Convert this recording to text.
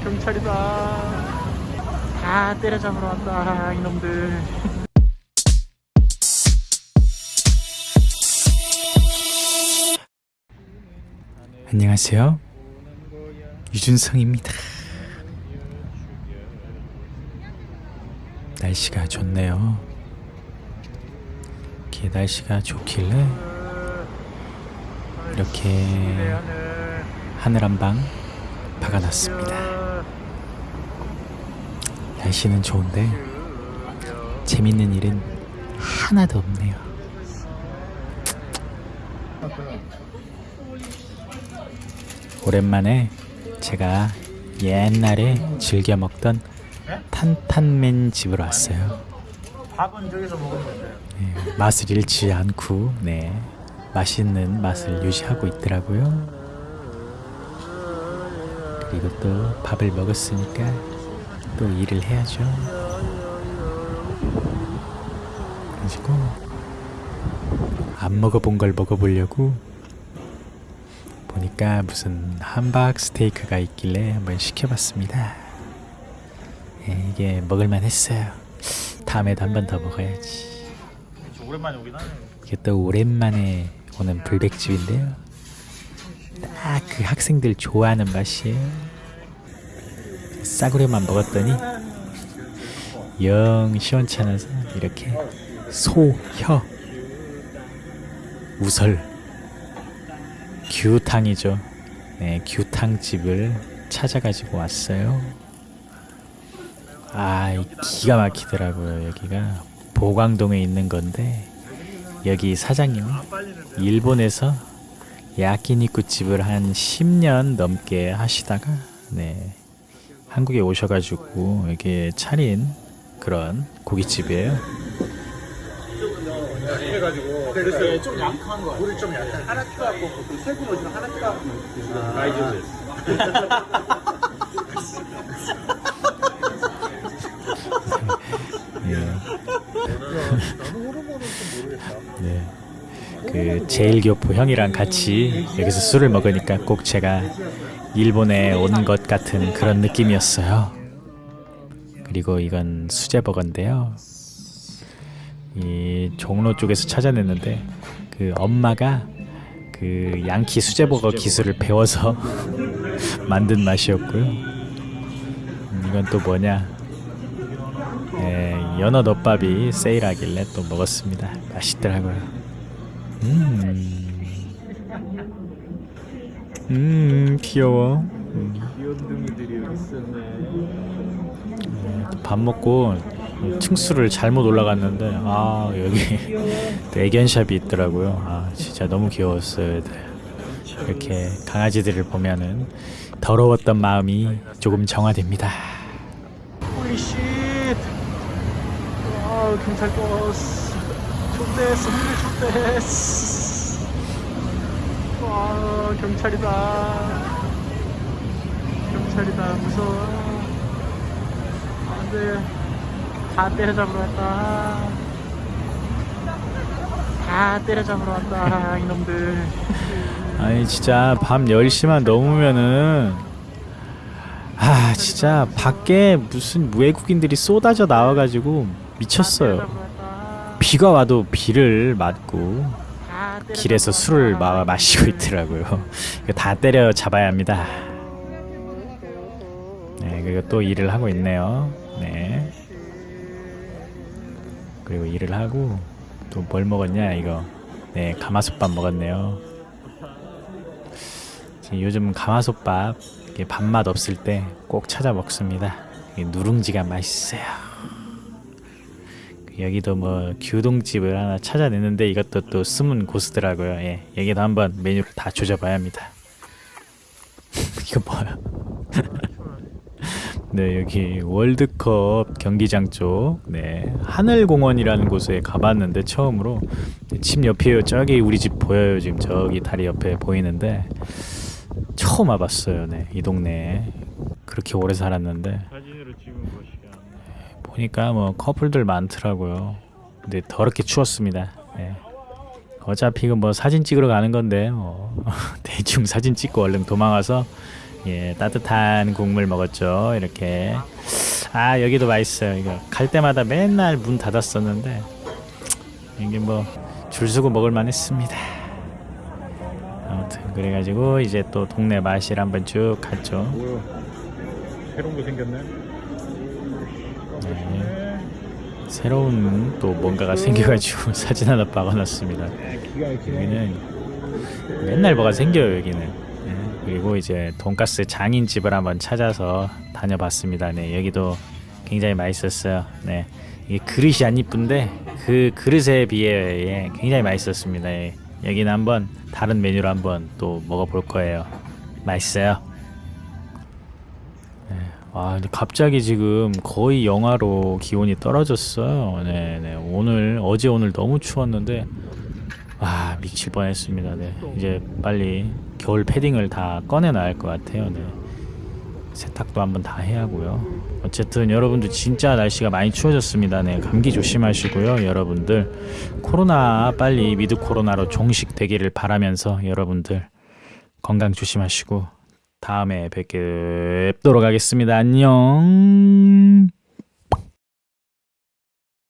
경찰이다. 다 때려잡으러 왔다 이놈들. 안녕하세요. 유준성입니다. 날씨가 좋네요. 이렇게 날씨가 좋길래 이렇게 하늘 한 방 박아놨습니다 날씨는 좋은데 재밌는 일은 하나도 없네요 오랜만에 제가 옛날에 즐겨 먹던 탄탄맨 집으로 왔어요. 밥은 저기서 먹으면 돼요. 네, 맛을 잃지 않고 네 맛있는 맛을 유지하고 있더라고요. 그리고 또 밥을 먹었으니까 또 일을 해야죠. 그래가지고 안 먹어본 걸 먹어보려고 보니까 무슨 함박 스테이크가 있길래 한번 시켜봤습니다. 예, 이게 먹을만 했어요. 다음에도 한 번 더 먹어야지. 저 오랜만에 오긴 하네요. 이게 또 오랜만에 오는 불백집인데요. 딱 그 학생들 좋아하는 맛이에요. 싸구려만 먹었더니 영 시원찮아서 이렇게 소혀 우설 규탕이죠. 네, 규탕집을 찾아가지고 왔어요. 아, 이 기가 막히더라고요. 여기가 보광동에 있는 건데 여기 사장님은 일본에서 야끼니쿠 집을 한 10년 넘게 하시다가 네 한국에 오셔가지고 여기 차린 그런 고깃집이에요. 해가지고 그래서 좀 약한 거. 물이 좀 약한. 하나 튀어갖고 그 세군 어디서 하나 튀어갖고 많이 줬어요. 네. 그 제일교포 형이랑 같이 여기서 술을 먹으니까 꼭 제가 일본에 온 것 같은 그런 느낌이었어요. 그리고 이건 수제버거인데요. 이 종로 쪽에서 찾아냈는데 그 엄마가 그 양키 수제버거 기술을 배워서 만든 맛이었고요. 음, 이건 또 뭐냐? 네, 연어 덮밥이 세일하길래 또 먹었습니다. 맛있더라고요. 음, 음 귀여워. 음. 귀염둥이들이 여기 있었네. 밥 먹고 층수를 잘못 올라갔는데 아 여기 또 애견샵이 있더라고요. 아 진짜 너무 귀여웠어요. 이렇게 강아지들을 보면은 더러웠던 마음이 조금 정화됩니다. 홀리쉣! 와 경찰 버스 좋댔어 흥미 좋댔어 와 경찰이다. 경찰이다 무서워. 안돼. 다 때려잡으러 왔다. 다 때려잡으러 왔다 이놈들. 아니 진짜 밤 10시만 넘으면은 아 진짜 밖에 무슨 외국인들이 쏟아져 나와가지고 미쳤어요 비가 와도 비를 맞고 길에서 술을 마, 마시고 있더라고요. 이거 다 때려 잡아야 합니다. 네 그리고 또 일을 하고 있네요. 네. 그리고 일을 하고 또 뭘 먹었냐 이거. 네 가마솥밥 먹었네요. 요즘 가마솥밥 밥맛 없을 때 꼭 찾아 먹습니다. 누룽지가 맛있어요 여기도 뭐 규동집을 하나 찾아냈는데 이것도 또 숨은 고수더라고요. 예, 여기도 한번 메뉴를 다 조져봐야 합니다. 이거 뭐야? 네 여기 월드컵 경기장 쪽. 네, 하늘공원이라는 곳에 가봤는데 처음으로 네, 집 옆이에요 저기 우리 집 보여요. 지금 저기 다리 옆에 보이는데 처음 와봤어요. 네, 이 동네에. 그렇게 오래 살았는데 사진으로 찍은 것이가. 보니까 뭐 커플들 많더라고요 근데 더럽게 추웠습니다 네. 어차피 이거 뭐 사진 찍으러 가는 건데 뭐 대충 사진 찍고 얼른 도망가서 예, 따뜻한 국물 먹었죠. 이렇게. 아, 여기도 맛있어요. 이거 갈 때마다 맨날 문 닫았었는데 이게 뭐 줄 서고 먹을 만했습니다. 아무튼 그래가지고 이제 또 동네 마실 한번 쭉 갔죠. 새로운 거 생겼네. 네. 새로운 또 뭔가가 생겨가지고 사진 하나 박아놨습니다. 여기는 맨날 뭐가 생겨요 여기는. 네, 그리고 이제 돈가스 장인 집을 한번 찾아서 다녀봤습니다. 네 여기도 굉장히 맛있었어요. 네 이게 그릇이 안 이쁜데 그 그릇에 비해 예, 굉장히 맛있었습니다. 예, 여기는 한번 다른 메뉴로 한번 또 먹어볼 거예요. 맛있어요 네, 와 근데 갑자기 지금 거의 영하로 기온이 떨어졌어요 네, 네 오늘 어제 오늘 너무 추웠는데 아 미칠 뻔했습니다. 네. 이제 빨리 겨울 패딩을 다 꺼내놔야 할 것 같아요. 네. 세탁도 한번 다 해야 하고요. 어쨌든 여러분들 진짜 날씨가 많이 추워졌습니다. 네. 감기 조심하시고요. 여러분들 코로나 빨리 미드 코로나로 종식 되기를 바라면서 여러분들 건강 조심하시고 다음에 뵙도록 하겠습니다. 안녕.